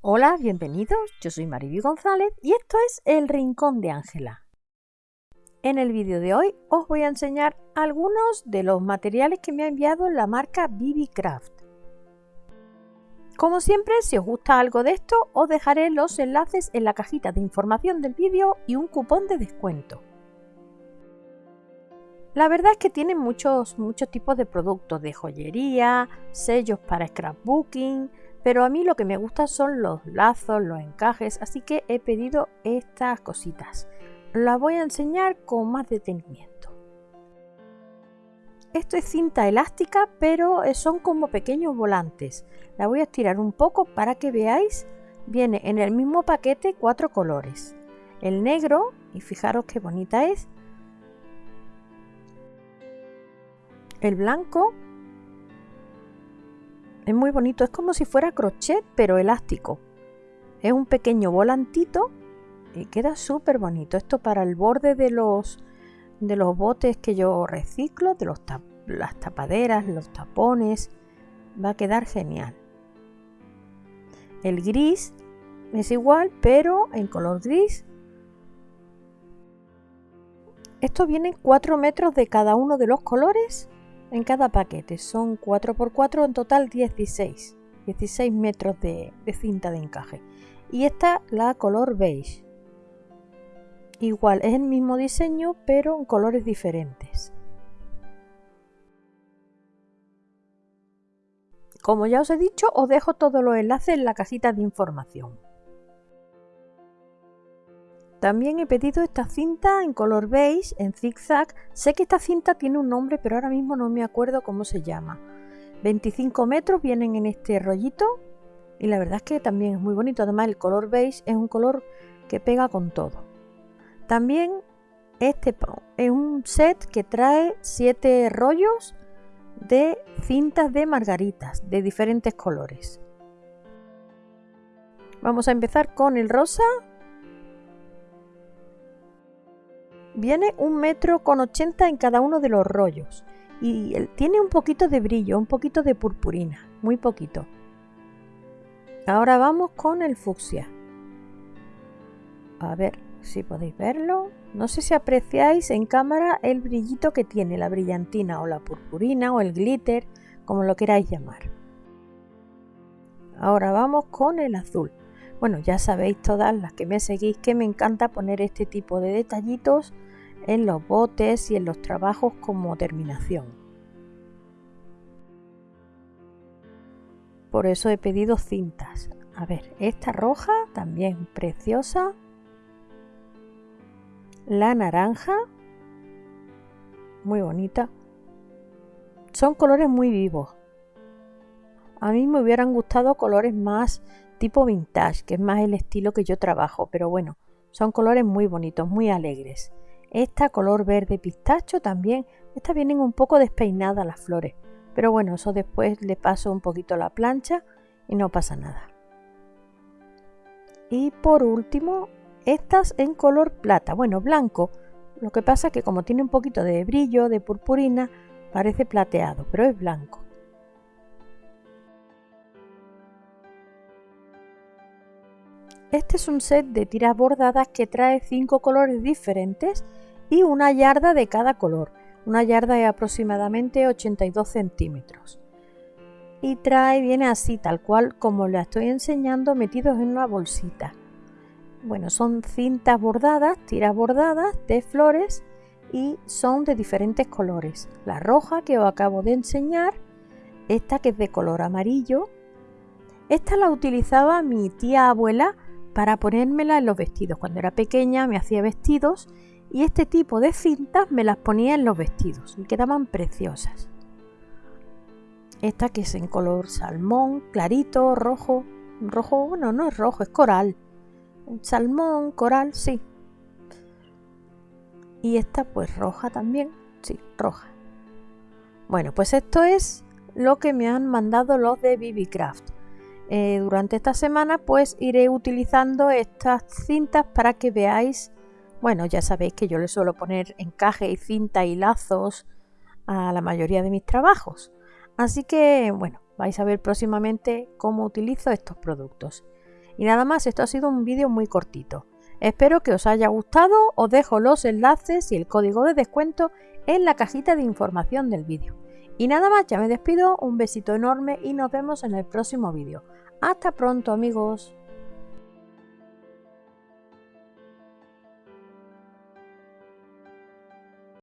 Hola, bienvenidos. Yo soy Mariby González y esto es El Rincón de Ángela. En el vídeo de hoy os voy a enseñar algunos de los materiales que me ha enviado la marca BB Craft. Como siempre, si os gusta algo de esto, os dejaré los enlaces en la cajita de información del vídeo y un cupón de descuento. La verdad es que tienen muchos, muchos tipos de productos de joyería, sellos para scrapbooking, pero a mí lo que me gusta son los lazos, los encajes, así que he pedido estas cositas. Las voy a enseñar con más detenimiento. Esto es cinta elástica, pero son como pequeños volantes. La voy a estirar un poco para que veáis. Viene en el mismo paquete cuatro colores. El negro, y fijaros qué bonita es, El blanco es muy bonito, es como si fuera crochet pero elástico. Es un pequeño volantito y queda súper bonito. Esto para el borde de los, de los botes que yo reciclo, de los las tapaderas, los tapones, va a quedar genial. El gris es igual, pero en color gris. Esto viene 4 metros de cada uno de los colores en cada paquete. Son 4x4, en total 16. 16 metros de, cinta de encaje. Y esta la color beige. Igual, es el mismo diseño, pero en colores diferentes. Como ya os he dicho, os dejo todos los enlaces en la cajita de información. También he pedido esta cinta en color beige, en zigzag. Sé que esta cinta tiene un nombre, pero ahora mismo no me acuerdo cómo se llama. 25 metros vienen en este rollito y la verdad es que también es muy bonito. Además el color beige es un color que pega con todo. También este es un set que trae 7 rollos de cintas de margaritas de diferentes colores. Vamos a empezar con el rosa, Viene un metro con 80 en cada uno de los rollos y tiene un poquito de brillo, un poquito de purpurina, muy poquito. Ahora vamos con el fucsia. A ver si podéis verlo. No sé si apreciáis en cámara el brillito que tiene, la brillantina o la purpurina o el glitter, como lo queráis llamar. Ahora vamos con el azul. Bueno, ya sabéis todas las que me seguís que me encanta poner este tipo de detallitos en los botes y en los trabajos como terminación. Por eso he pedido cintas. A ver, esta roja también preciosa. La naranja, muy bonita. Son colores muy vivos. A mí me hubieran gustado colores más tipo vintage, que es más el estilo que yo trabajo, pero bueno, son colores muy bonitos, muy alegres. Esta color verde pistacho también. Estas vienen un poco despeinadas las flores. Pero bueno, eso después le paso un poquito la plancha y no pasa nada. Y por último, estas en color plata. Bueno, blanco. Lo que pasa que como tiene un poquito de brillo, de purpurina, parece plateado, pero es blanco. Este es un set de tiras bordadas que trae cinco colores diferentes y una yarda de cada color. Una yarda de aproximadamente 82 centímetros. Y trae, viene así, tal cual como la estoy enseñando, metidos en una bolsita. Bueno, son cintas bordadas, tiras bordadas de flores y son de diferentes colores. La roja que os acabo de enseñar, esta que es de color amarillo. Esta la utilizaba mi tía abuela para ponérmela en los vestidos. Cuando era pequeña me hacía vestidos y este tipo de cintas me las ponía en los vestidos y quedaban preciosas. Esta que es en color salmón, clarito, rojo, rojo, bueno, no es rojo, es coral. Salmón, coral, sí. Y esta pues roja también, sí, roja. Bueno, pues esto es lo que me han mandado los de BB Craft. Eh, durante esta semana pues iré utilizando estas cintas para que veáis, bueno ya sabéis que yo le suelo poner encaje y cinta y lazos a la mayoría de mis trabajos. Así que bueno, vais a ver próximamente cómo utilizo estos productos. Y nada más, esto ha sido un vídeo muy cortito. Espero que os haya gustado, os dejo los enlaces y el código de descuento en la cajita de información del vídeo. Y nada más, ya me despido, un besito enorme y nos vemos en el próximo vídeo. Hasta pronto amigos.